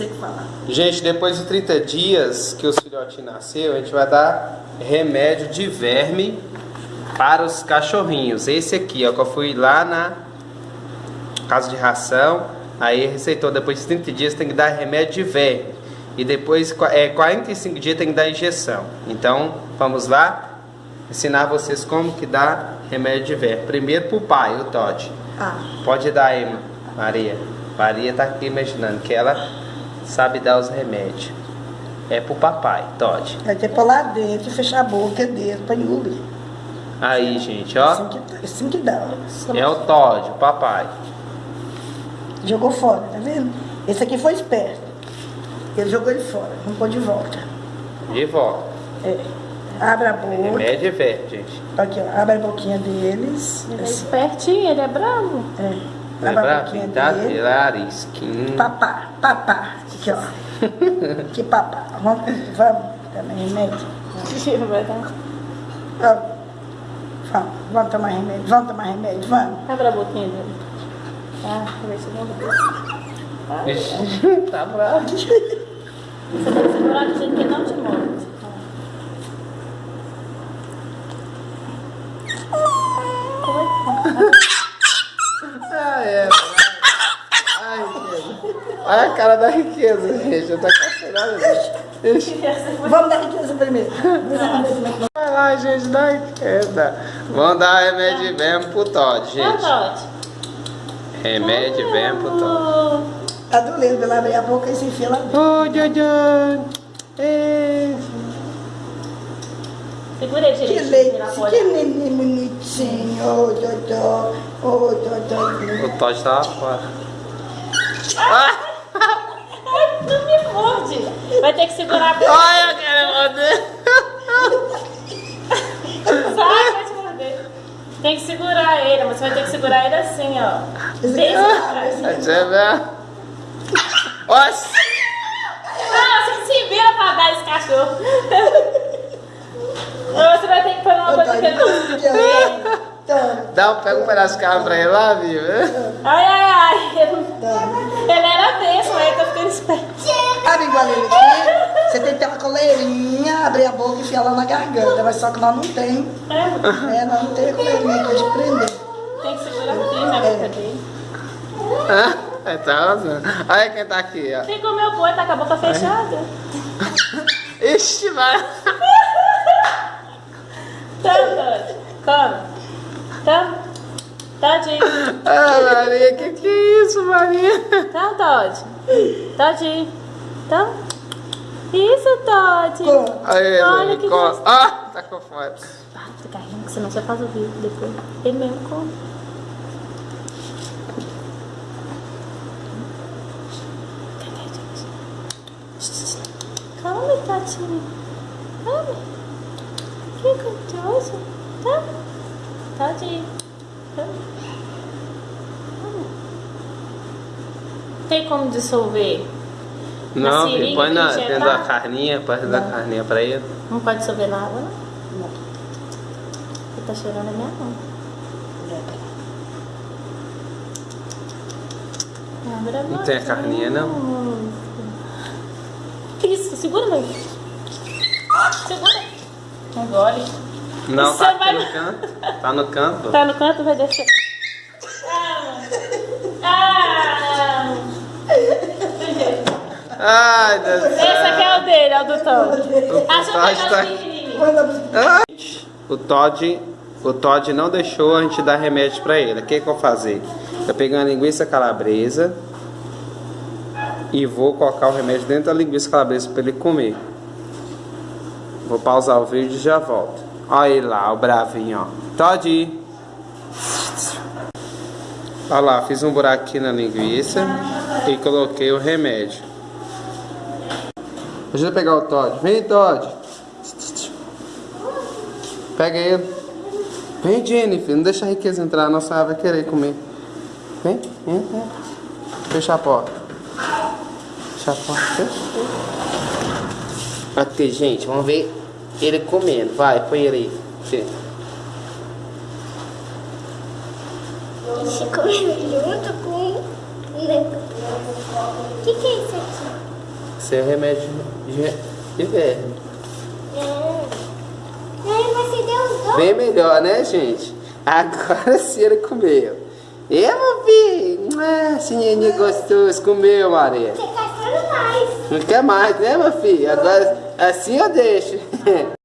Você que fala. Gente, depois de 30 dias que os filhotinhos nasceram, a gente vai dar remédio de verme para os cachorrinhos. Esse aqui, ó, que eu fui lá na casa de ração, aí receitou depois de 30 dias tem que dar remédio de verme. E depois, é, 45 dias tem que dar injeção. Então, vamos lá ensinar vocês como que dá remédio de verme. Primeiro pro pai, o Todd. Ah. Pode dar aí, Maria. Maria tá aqui imaginando que ela sabe dar os remédios. É pro papai, Todd. Vai ter que pôr lá dentro e fechar a boca dele pra engolir. Aí, gente, ó. Assim que, assim que dá. É o Todd, o papai. Jogou fora, tá vendo? Esse aqui foi esperto. Ele jogou ele fora, vamos pôr de volta. De volta. É. Abre a boca. Remédio é verde, gente. Aqui, ó. Abre a boquinha deles. Ele é Assim. espertinho, ele é bravo. É. Vai Abre a pra boquinha pintar dele. ele arisquinho. Papá, papá. Aqui, ó. que papá. Vamos, vamos. Também remédio. Vai. Vamos. Vamos, vamos tomar remédio. Vamos tomar remédio, vamos. Abre a boquinha dele. Ah, vê se não vai. Ixi, tá bravo. Você tem que segurar do jeito que não te morde. Ah, é. Ai, riqueza. Olha a cara da riqueza, gente. Eu tô cacerada, gente. Ixi. Vamos dar riqueza primeiro. Vai lá, gente, dá riqueza. Vamos dar remédio verme pro Todd, Ah, gente. Todd. Remédio verme pro Todd. Tá doendo, ela abre a boca e se enfia lá dentro. Ô, Jojo. Segura ele Que direitinho. leite, que neném bonitinho. Ô, Dodô. Ô, Dodô. O Todd tá lá fora. Ai, não me morde. Vai ter que segurar a boca. Ai, eu quero morder. Sai, vai te morder. Tem que segurar ele, mas você vai ter que segurar ele assim, ó. Bem pra trás. Não, você se vira pra dar esse cachorro. Você vai ter que pôr uma coisa que ele não Dá pega um pedaço de carne pra ele lá, viu? Ai, ai, ai. Ele, era mesmo, aí tá ficando esperto. Abre igual ele aqui. Você tem que ter uma coleirinha, abrir a boca e enfiar lá na garganta. Mas só que nós não tem. É, É, nós não tem a coleirinha aqui de prender. tem que segurar firme a boca dele. É, tá arrasando. Olha quem tá aqui, ó. Tem que comer o boi, tá com a boca fechada. Ixi, vai. Tamo, Todd. Come. Tamo. Todinho. Ah, Maria, que que é isso, Maria? Tamo, Todd. Todinho. Tamo. Isso. Como? Aí, Olha que ele come. Ah, tá com fome. Para de ficar rindo, que senão você faz o vídeo depois. Ele mesmo come. Calma, Tatinho. Calma. Que gostoso. Tá? Tadinho. Tá? Calma. Tem como dissolver? Não, filho, põe na, que dentro da carninha, põe dentro da carninha pra ele. Não pode dissolver na água, não? Ele tá cheirando a minha mão. Não tem a carninha, não? Isso, segura, meu. Segura. Engole. Não, Você tá aqui vai- no canto. Tá no canto. Tá no canto, vai descer. Ah! Ah! Ai, Deus do Esse aqui é o dele, é o do Todd. Eu Todd tá-. Manda O Todd, o Todd não deixou a gente dar remédio pra ele. O que, que eu vou fazer? Eu peguei uma linguiça calabresa e vou colocar o remédio dentro da linguiça calabresa pra ele comer. Vou pausar o vídeo e já volto. Olha ele lá, o bravinho, ó. Todd! Olha lá, fiz um buraco aqui na linguiça e coloquei o remédio. Deixa eu pegar o Todd. Vem, Todd! Pega ele. Vem, Jennifer. Não deixa a riqueza entrar, não senão ela vai querer comer. Vem, vem. Fecha a porta. Fecha a porta. Fecha. Aqui, gente, vamos ver ele comendo. Vai, põe ele aí. Se comendo junto com. O que, que é isso aqui? Esse é o remédio de, de verme. É. Aí você deu os dois. Bem melhor, né, gente? Agora sim ele comeu. E meu filho? Ah, neném gostoso. Comeu, Maria. Você castrando mais. Não quer mais, né, meu filho? Agora assim eu deixo.